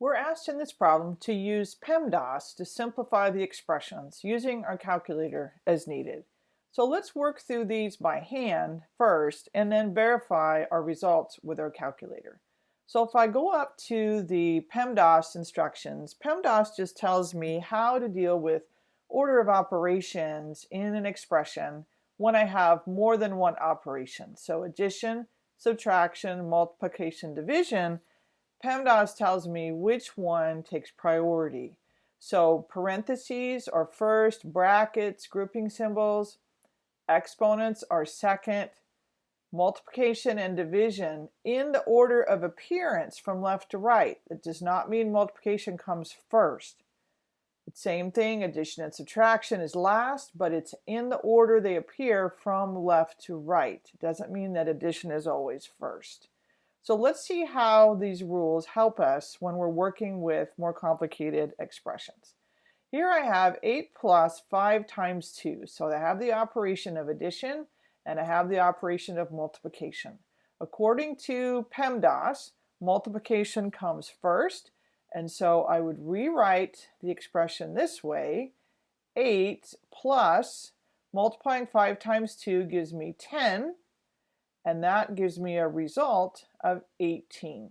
We're asked in this problem to use PEMDAS to simplify the expressions using our calculator as needed. So let's work through these by hand first and then verify our results with our calculator. So if I go up to the PEMDAS instructions, PEMDAS just tells me how to deal with order of operations in an expression when I have more than one operation. So addition, subtraction, multiplication, division, PEMDAS tells me which one takes priority. So parentheses are first, brackets, grouping symbols, exponents are second, multiplication and division in the order of appearance from left to right. That does not mean multiplication comes first. Same thing, addition and subtraction is last, but it's in the order they appear from left to right. Doesn't mean that addition is always first. So let's see how these rules help us when we're working with more complicated expressions. Here I have 8 plus 5 times 2. So I have the operation of addition and I have the operation of multiplication. According to PEMDAS, multiplication comes first and so I would rewrite the expression this way. 8 plus multiplying 5 times 2 gives me 10 and that gives me a result of 18.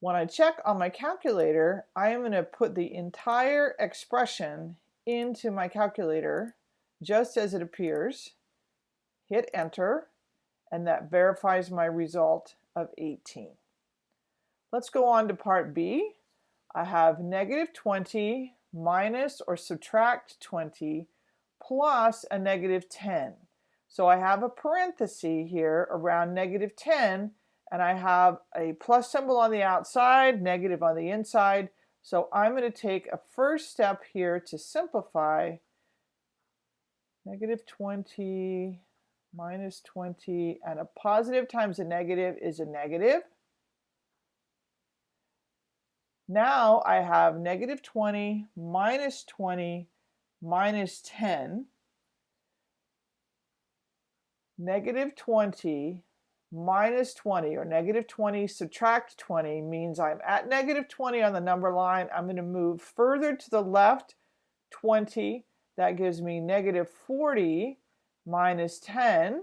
When I check on my calculator, I am going to put the entire expression into my calculator just as it appears, hit enter, and that verifies my result of 18. Let's go on to part B. I have negative 20 minus or subtract 20 plus a negative 10. So I have a parenthesis here around negative 10 and I have a plus symbol on the outside, negative on the inside. So I'm going to take a first step here to simplify negative 20 minus 20 and a positive times a negative is a negative. Now I have negative 20 minus 20 minus 10 negative 20 minus 20 or negative 20 subtract 20 means I'm at negative 20 on the number line. I'm going to move further to the left 20. That gives me negative 40 minus 10.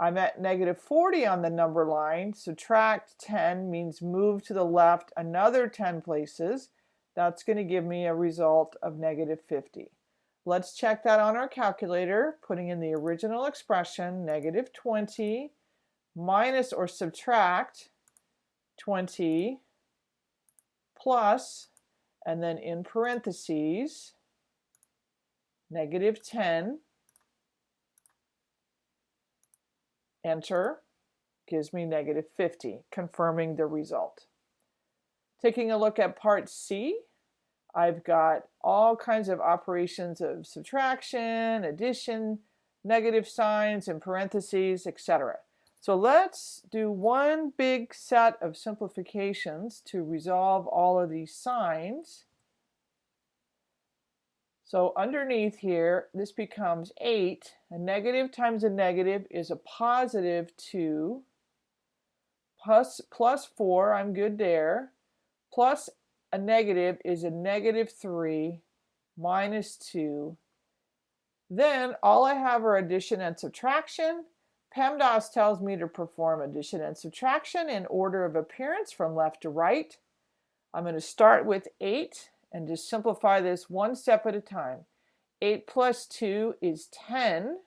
I'm at negative 40 on the number line. Subtract 10 means move to the left another 10 places. That's going to give me a result of negative 50. Let's check that on our calculator, putting in the original expression, negative 20 minus or subtract 20 plus, and then in parentheses, negative 10, enter, gives me negative 50, confirming the result. Taking a look at part C, I've got all kinds of operations of subtraction, addition, negative signs, and parentheses, etc. So let's do one big set of simplifications to resolve all of these signs. So underneath here, this becomes 8. A negative times a negative is a positive 2. Plus, plus 4, I'm good there. Plus a negative is a negative 3 minus 2. Then all I have are addition and subtraction. PEMDAS tells me to perform addition and subtraction in order of appearance from left to right. I'm going to start with 8 and just simplify this one step at a time. 8 plus 2 is 10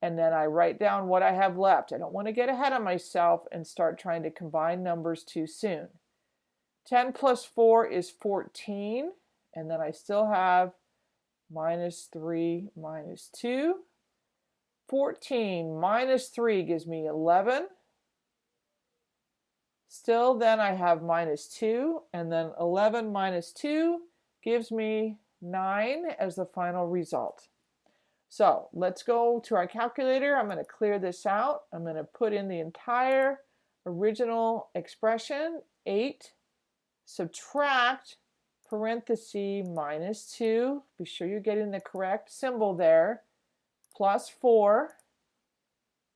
and then I write down what I have left. I don't want to get ahead of myself and start trying to combine numbers too soon. 10 plus 4 is 14, and then I still have minus 3 minus 2. 14 minus 3 gives me 11. Still then I have minus 2, and then 11 minus 2 gives me 9 as the final result. So let's go to our calculator. I'm going to clear this out. I'm going to put in the entire original expression, 8 subtract parenthesis minus 2, be sure you're getting the correct symbol there, plus 4,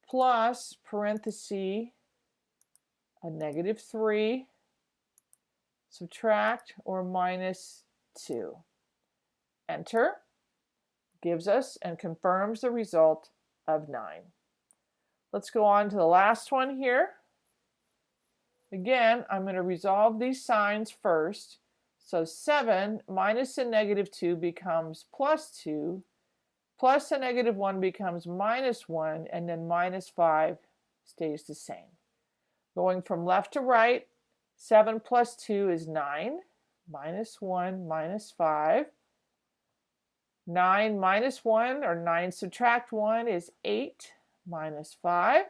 plus parenthesis a negative 3, subtract or minus 2. Enter gives us and confirms the result of 9. Let's go on to the last one here. Again, I'm going to resolve these signs first. So 7 minus a negative 2 becomes plus 2, plus a negative 1 becomes minus 1, and then minus 5 stays the same. Going from left to right, 7 plus 2 is 9, minus 1 minus 5. 9 minus 1, or 9 subtract 1, is 8 minus 5.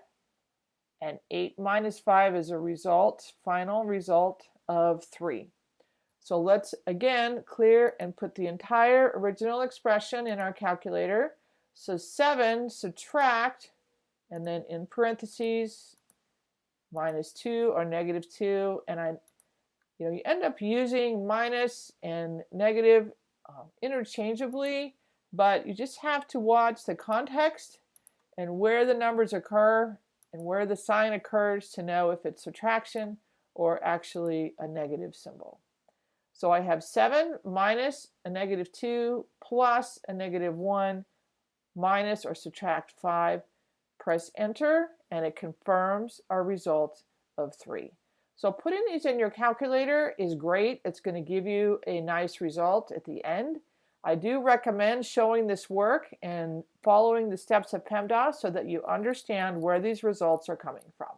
And 8 minus 5 is a result, final result of 3. So let's again clear and put the entire original expression in our calculator. So 7 subtract, and then in parentheses, minus 2 or negative 2. And I, you know, you end up using minus and negative um, interchangeably, but you just have to watch the context and where the numbers occur and where the sign occurs to know if it's subtraction or actually a negative symbol. So I have 7 minus a negative 2 plus a negative 1 minus or subtract 5. Press enter and it confirms our result of 3. So putting these in your calculator is great. It's going to give you a nice result at the end. I do recommend showing this work and following the steps of PEMDAS so that you understand where these results are coming from.